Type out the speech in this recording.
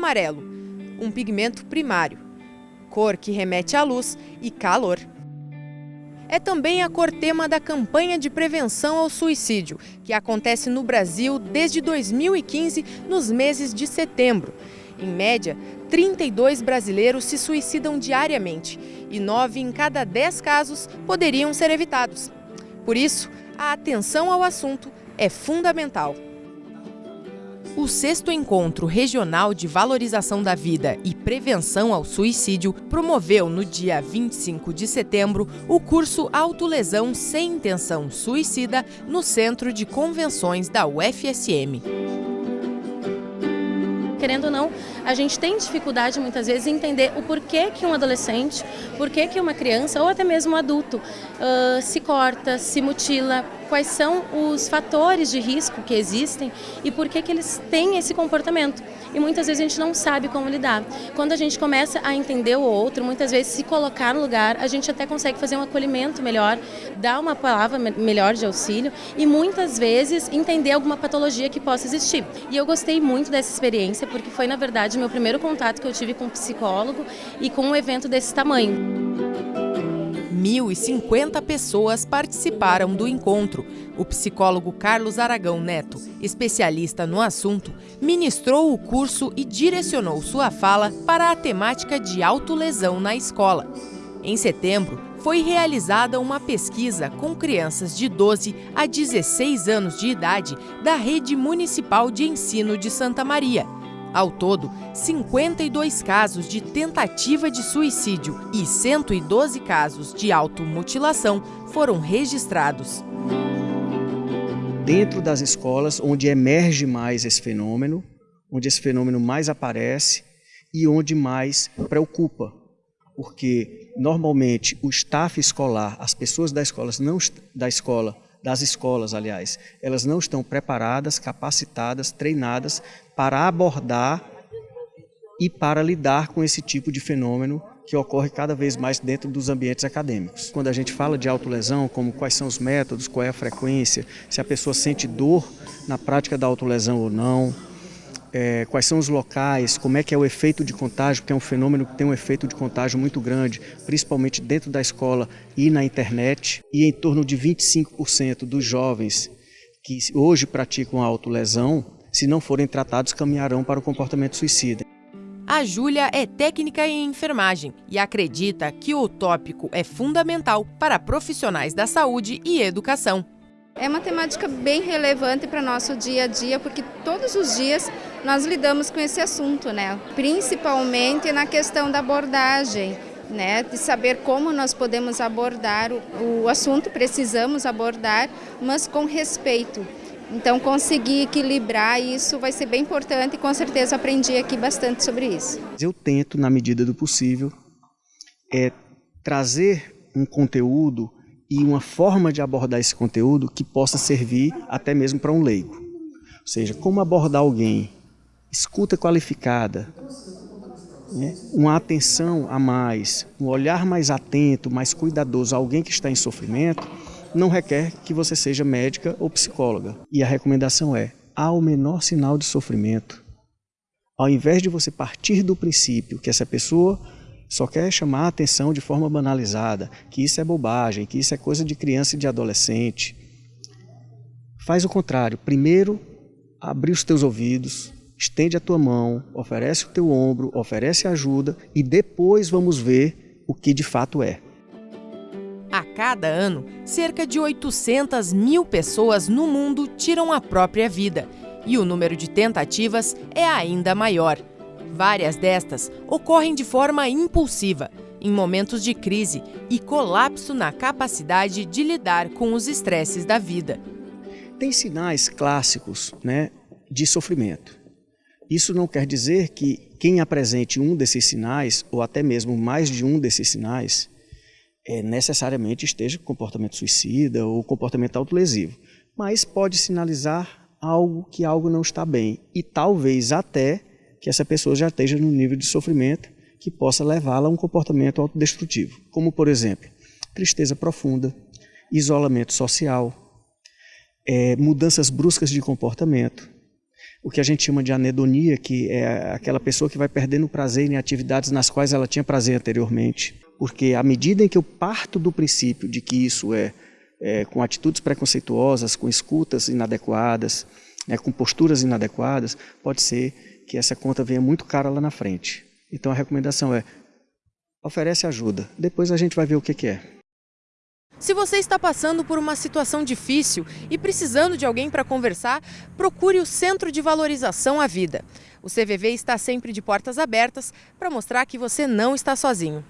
amarelo, um pigmento primário, cor que remete à luz e calor. É também a cor tema da campanha de prevenção ao suicídio, que acontece no Brasil desde 2015, nos meses de setembro. Em média, 32 brasileiros se suicidam diariamente e 9 em cada 10 casos poderiam ser evitados. Por isso, a atenção ao assunto é fundamental. O sexto encontro regional de valorização da vida e prevenção ao suicídio promoveu no dia 25 de setembro o curso Autolesão sem intenção suicida no Centro de Convenções da UFSM querendo ou não, a gente tem dificuldade muitas vezes em entender o porquê que um adolescente, porquê que uma criança ou até mesmo um adulto uh, se corta, se mutila, quais são os fatores de risco que existem e por que, que eles têm esse comportamento. E muitas vezes a gente não sabe como lidar. Quando a gente começa a entender o outro, muitas vezes se colocar no lugar, a gente até consegue fazer um acolhimento melhor, dar uma palavra melhor de auxílio e muitas vezes entender alguma patologia que possa existir. E eu gostei muito dessa experiência porque foi, na verdade, meu primeiro contato que eu tive com um psicólogo e com um evento desse tamanho. 1.050 pessoas participaram do encontro. O psicólogo Carlos Aragão Neto, especialista no assunto, ministrou o curso e direcionou sua fala para a temática de autolesão na escola. Em setembro, foi realizada uma pesquisa com crianças de 12 a 16 anos de idade da Rede Municipal de Ensino de Santa Maria ao todo, 52 casos de tentativa de suicídio e 112 casos de automutilação foram registrados. Dentro das escolas, onde emerge mais esse fenômeno, onde esse fenômeno mais aparece e onde mais preocupa, porque normalmente o staff escolar, as pessoas da escola não da escola das escolas, aliás, elas não estão preparadas, capacitadas, treinadas para abordar e para lidar com esse tipo de fenômeno que ocorre cada vez mais dentro dos ambientes acadêmicos. Quando a gente fala de autolesão, como quais são os métodos, qual é a frequência, se a pessoa sente dor na prática da autolesão ou não, é, quais são os locais, como é que é o efeito de contágio, porque é um fenômeno que tem um efeito de contágio muito grande, principalmente dentro da escola e na internet, e em torno de 25% dos jovens que hoje praticam a autolesão, se não forem tratados, caminharão para o comportamento suicida. A Júlia é técnica em enfermagem e acredita que o tópico é fundamental para profissionais da saúde e educação. É uma temática bem relevante para nosso dia a dia, porque todos os dias nós lidamos com esse assunto, né? Principalmente na questão da abordagem, né? De saber como nós podemos abordar o, o assunto, precisamos abordar, mas com respeito. Então, conseguir equilibrar isso vai ser bem importante e com certeza aprendi aqui bastante sobre isso. Eu tento, na medida do possível, é, trazer um conteúdo e uma forma de abordar esse conteúdo que possa servir até mesmo para um leigo. Ou seja, como abordar alguém, escuta qualificada, né? uma atenção a mais, um olhar mais atento, mais cuidadoso a alguém que está em sofrimento, não requer que você seja médica ou psicóloga. E a recomendação é, ao menor sinal de sofrimento, ao invés de você partir do princípio que essa pessoa só quer chamar a atenção de forma banalizada, que isso é bobagem, que isso é coisa de criança e de adolescente. Faz o contrário. Primeiro, abre os teus ouvidos, estende a tua mão, oferece o teu ombro, oferece ajuda e depois vamos ver o que de fato é. A cada ano, cerca de 800 mil pessoas no mundo tiram a própria vida e o número de tentativas é ainda maior. Várias destas ocorrem de forma impulsiva, em momentos de crise e colapso na capacidade de lidar com os estresses da vida. Tem sinais clássicos né, de sofrimento. Isso não quer dizer que quem apresente um desses sinais, ou até mesmo mais de um desses sinais, é, necessariamente esteja com comportamento suicida ou comportamento autolesivo. Mas pode sinalizar algo que algo não está bem e talvez até que essa pessoa já esteja no nível de sofrimento que possa levá-la a um comportamento autodestrutivo, como por exemplo, tristeza profunda, isolamento social, é, mudanças bruscas de comportamento, o que a gente chama de anedonia, que é aquela pessoa que vai perdendo prazer em atividades nas quais ela tinha prazer anteriormente. Porque à medida em que eu parto do princípio de que isso é, é com atitudes preconceituosas, com escutas inadequadas, né, com posturas inadequadas, pode ser que essa conta venha muito cara lá na frente. Então a recomendação é, oferece ajuda, depois a gente vai ver o que, que é. Se você está passando por uma situação difícil e precisando de alguém para conversar, procure o Centro de Valorização à Vida. O CVV está sempre de portas abertas para mostrar que você não está sozinho.